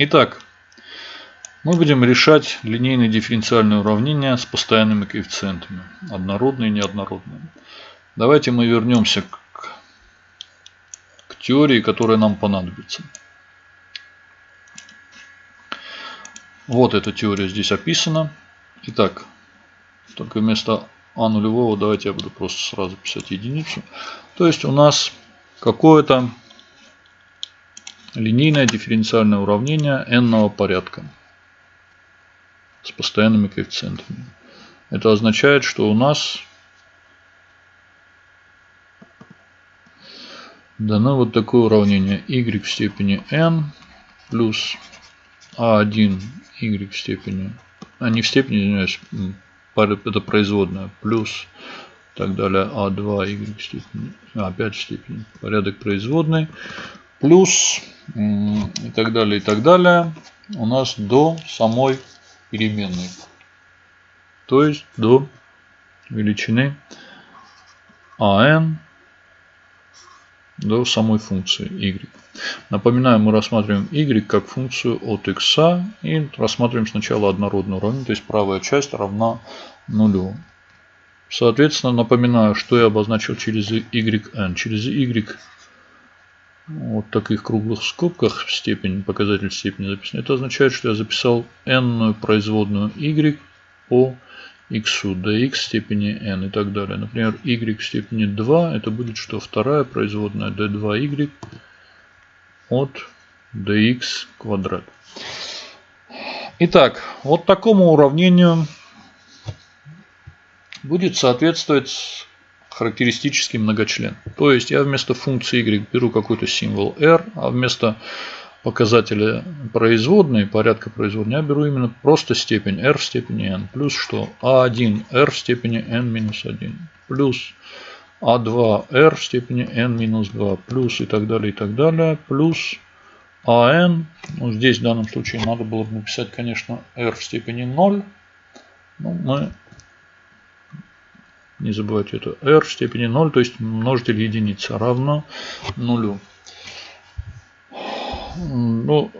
Итак, мы будем решать линейные дифференциальные уравнения с постоянными коэффициентами. Однородные и неоднородные. Давайте мы вернемся к, к теории, которая нам понадобится. Вот эта теория здесь описана. Итак, только вместо а нулевого давайте я буду просто сразу писать единицу. То есть у нас какое-то линейное дифференциальное уравнение n порядка с постоянными коэффициентами. Это означает, что у нас дано вот такое уравнение y в степени n плюс a1 y в степени, а не в степени, извиняюсь, это производная, плюс так далее, а2 y в степени, а, опять в степени, порядок производной, плюс и так далее, и так далее, у нас до самой переменной. То есть до величины ан до самой функции y. Напоминаю, мы рассматриваем y как функцию от x и рассматриваем сначала однородное уравнение, то есть правая часть равна нулю. Соответственно, напоминаю, что я обозначил через yn. Через y вот таких круглых скобках в степени, показатель степени записан. Это означает, что я записал n производную y по x, dx степени n и так далее. Например, y в степени 2, это будет что? Вторая производная d2y от dx квадрат. Итак, вот такому уравнению будет соответствовать характеристический многочлен. То есть я вместо функции y беру какой-то символ r, а вместо показателя производной, порядка производной, я беру именно просто степень r в степени n. Плюс что? a1 r в степени n минус 1. Плюс a2 r в степени n минус 2. Плюс и так далее, и так далее. Плюс an, ну здесь в данном случае надо было бы написать, конечно, r в степени 0. Но мы не забывайте это r в степени 0, то есть множитель единицы равно нулю. Ну,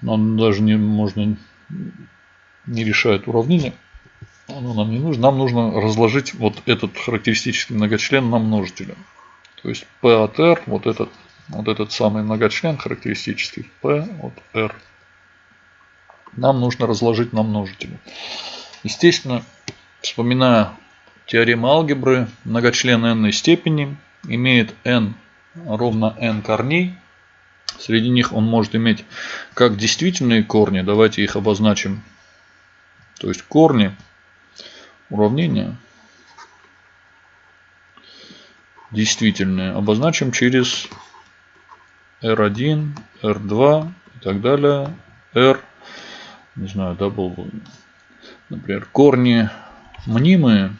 нам даже не можно не решает уравнение. Оно нам не нужно. Нам нужно разложить вот этот характеристический многочлен на множители. То есть P от R, вот этот, вот этот самый многочлен характеристический P от R. Нам нужно разложить на множители. Естественно, вспоминая Теорема алгебры многочлен n степени имеет n ровно n корней. Среди них он может иметь как действительные корни. Давайте их обозначим. То есть корни уравнения действительные обозначим через r1, r2 и так далее. r, не знаю, double, например, корни мнимые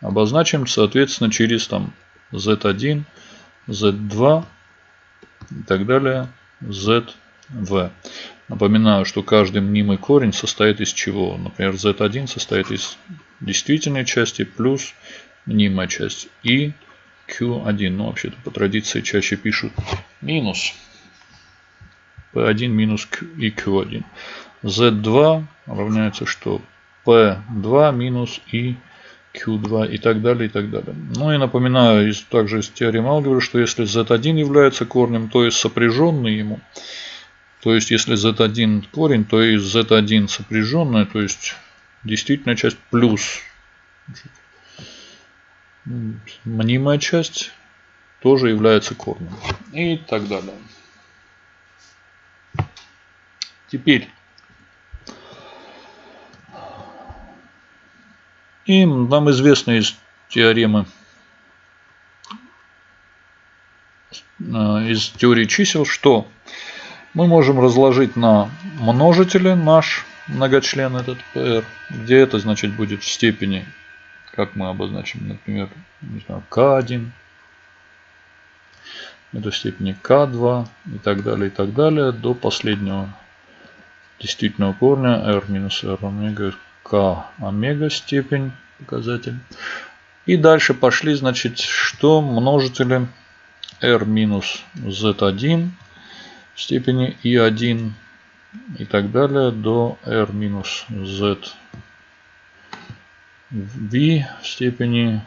обозначим, соответственно, через там z1, z2 и так далее, zv. Напоминаю, что каждый мнимый корень состоит из чего? Например, z1 состоит из действительной части плюс мнимая часть и q1. Ну, вообще-то по традиции чаще пишут минус p1 минус q и q1. z2 равняется что? p2 минус и Q2 и так далее, и так далее. Ну и напоминаю из, также из теоремы алгебры, что если Z1 является корнем, то есть сопряженный ему, то есть если Z1 корень, то и Z1 сопряженная, то есть действительная часть плюс мнимая часть тоже является корнем. И так далее. Теперь И нам известно из теоремы, э, из теории чисел, что мы можем разложить на множители наш многочлен этот PR, где это значит будет в степени, как мы обозначим, например, не знаю, К1, это в степени К2 и так далее, и так далее, до последнего действительного корня R минус R омега k омега степень показатель. И дальше пошли, значит, что множители r минус z1 в степени i1 и так далее до r минус z v в степени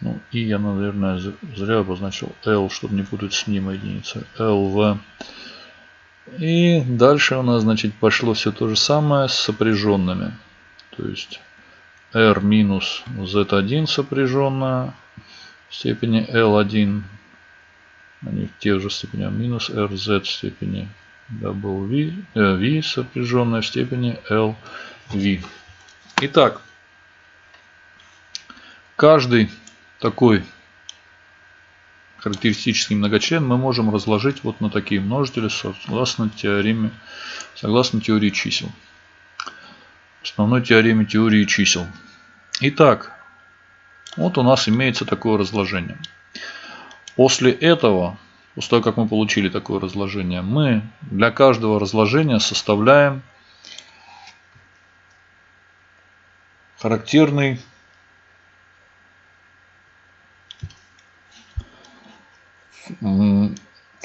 ну, и я, наверное, зря обозначил L, чтобы не путать с ним единицы. LV. И дальше у нас, значит, пошло все то же самое с сопряженными. То есть R минус Z1 сопряженная в степени L1. Они в тех же степенях. Минус RZ в степени W, э, V сопряженная в степени LV. Итак, каждый такой характеристический многочлен мы можем разложить вот на такие множители согласно теореме, согласно теории чисел. Основной теореме теории чисел. Итак, вот у нас имеется такое разложение. После этого, после того, как мы получили такое разложение, мы для каждого разложения составляем характерный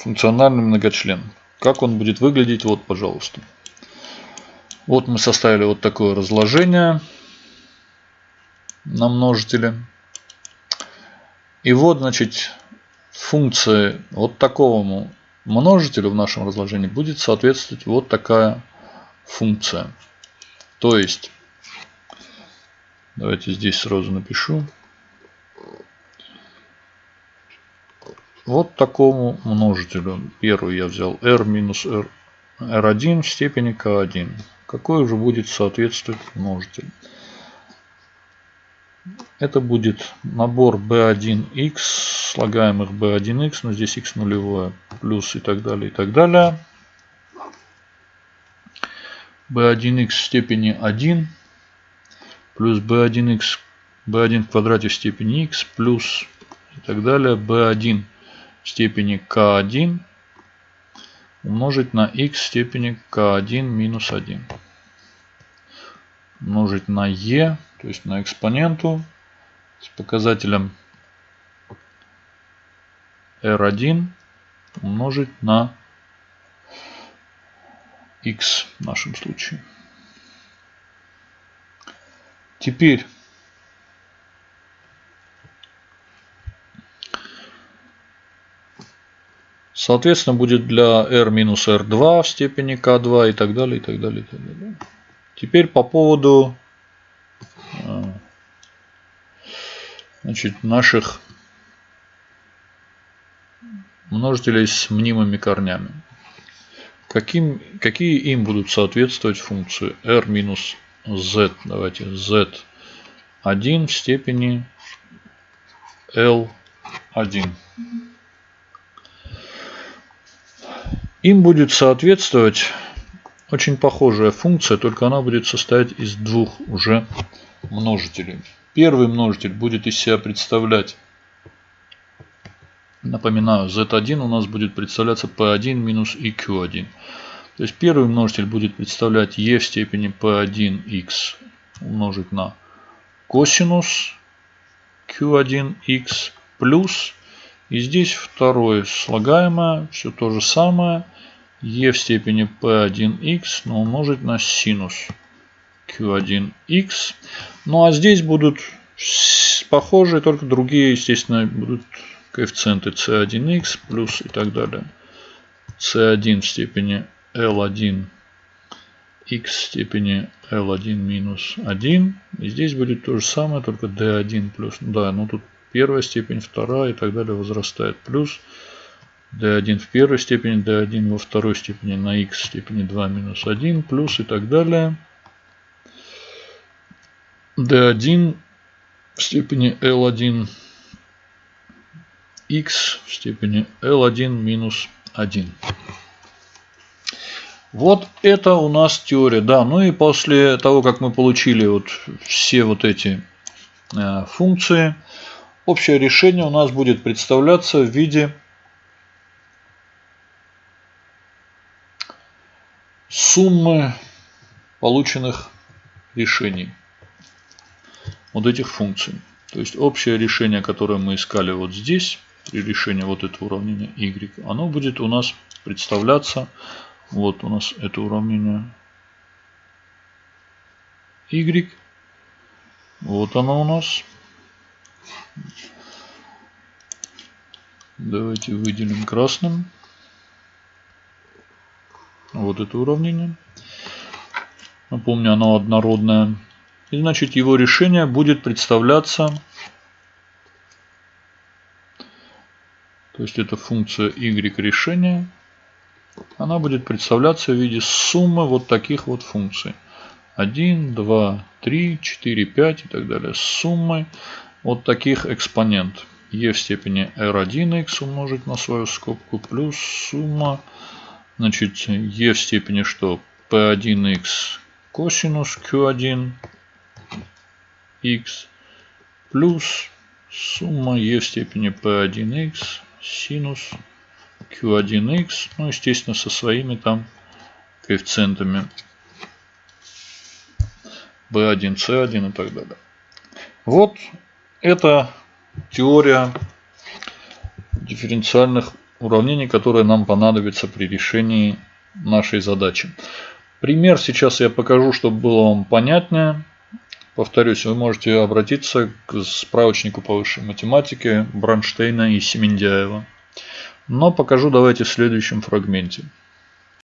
функциональный многочлен. Как он будет выглядеть? Вот, пожалуйста. Вот мы составили вот такое разложение на множители. И вот, значит, функция вот такому множителю в нашем разложении будет соответствовать вот такая функция. То есть, давайте здесь сразу напишу. Вот такому множителю. Первый я взял r минус r, r1 в степени k1. Какой уже будет соответствовать множитель? Это будет набор b1x, слагаемых b1x, но здесь x нулевое, плюс и так далее, и так далее. b1x в степени 1 плюс b1x b1 в квадрате в степени x плюс и так далее b1 степени k1 умножить на x степени k1 минус 1. Умножить на e, то есть на экспоненту с показателем r1 умножить на x в нашем случае. Теперь Соответственно, будет для r минус r2 в степени k2 и так далее, и так далее, и так далее. Теперь по поводу э, значит, наших множителей с мнимыми корнями. Каким, какие им будут соответствовать функции r минус z, давайте z1 в степени l1. Им будет соответствовать очень похожая функция, только она будет состоять из двух уже множителей. Первый множитель будет из себя представлять, напоминаю, z1 у нас будет представляться p1 минус iq1. То есть первый множитель будет представлять e в степени p1x умножить на косинус q1x плюс и здесь второе слагаемое, все то же самое e в степени p1x, но умножить на синус q1x. Ну а здесь будут похожие, только другие, естественно, будут коэффициенты c1x плюс и так далее. c1 в степени l1 x в степени l1 минус 1. И здесь будет то же самое, только d1 плюс. Да, ну тут первая степень, вторая и так далее возрастает. Плюс d1 в первой степени, d1 во второй степени на x степени 2 минус 1, плюс и так далее. d1 в степени L1 x в степени L1 минус 1. Вот это у нас теория. Да, ну и после того, как мы получили вот все вот эти э, функции, общее решение у нас будет представляться в виде суммы полученных решений вот этих функций. То есть общее решение, которое мы искали вот здесь, при решении вот этого уравнения y, оно будет у нас представляться, вот у нас это уравнение y, вот оно у нас. Давайте выделим красным. Вот это уравнение. Напомню, оно однородное. И значит его решение будет представляться То есть это функция y решения. Она будет представляться в виде суммы вот таких вот функций. 1, 2, 3, 4, 5 и так далее. Суммы вот таких экспонент. e в степени r1x умножить на свою скобку плюс сумма значит e в степени что p1x косинус q1 x плюс сумма e в степени p1x синус q1x, ну, естественно, со своими там коэффициентами b1, c1 и так далее. Вот это теория дифференциальных уравнений, которая нам понадобится при решении нашей задачи. Пример сейчас я покажу, чтобы было вам понятнее. Повторюсь, вы можете обратиться к справочнику по высшей математике Бранштейна и Семендяева. Но покажу давайте в следующем фрагменте.